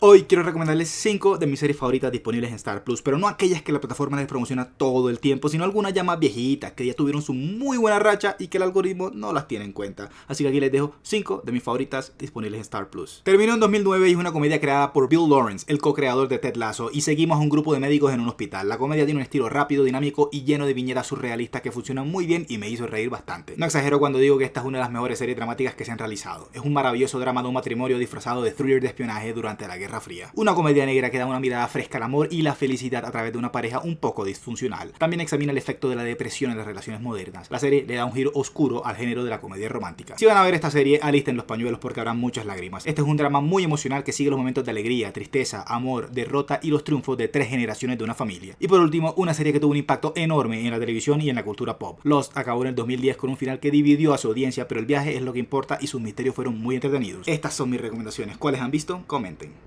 Hoy quiero recomendarles 5 de mis series favoritas disponibles en Star Plus, pero no aquellas que la plataforma les promociona todo el tiempo, sino algunas ya más viejitas, que ya tuvieron su muy buena racha y que el algoritmo no las tiene en cuenta. Así que aquí les dejo 5 de mis favoritas disponibles en Star Plus. Terminó en 2009 y es una comedia creada por Bill Lawrence, el co-creador de Ted Lasso, y seguimos a un grupo de médicos en un hospital. La comedia tiene un estilo rápido, dinámico y lleno de viñetas surrealistas que funcionan muy bien y me hizo reír bastante. No exagero cuando digo que esta es una de las mejores series dramáticas que se han realizado. Es un maravilloso drama de un matrimonio disfrazado de thriller de espionaje durante la Guerra Una comedia negra que da una mirada fresca al amor y la felicidad a través de una pareja un poco disfuncional. También examina el efecto de la depresión en las relaciones modernas. La serie le da un giro oscuro al género de la comedia romántica. Si van a ver esta serie, alisten los pañuelos porque habrá muchas lágrimas. Este es un drama muy emocional que sigue los momentos de alegría, tristeza, amor, derrota y los triunfos de tres generaciones de una familia. Y por último, una serie que tuvo un impacto enorme en la televisión y en la cultura pop. Lost acabó en el 2010 con un final que dividió a su audiencia, pero el viaje es lo que importa y sus misterios fueron muy entretenidos. Estas son mis recomendaciones. ¿Cuáles han visto? Comenten.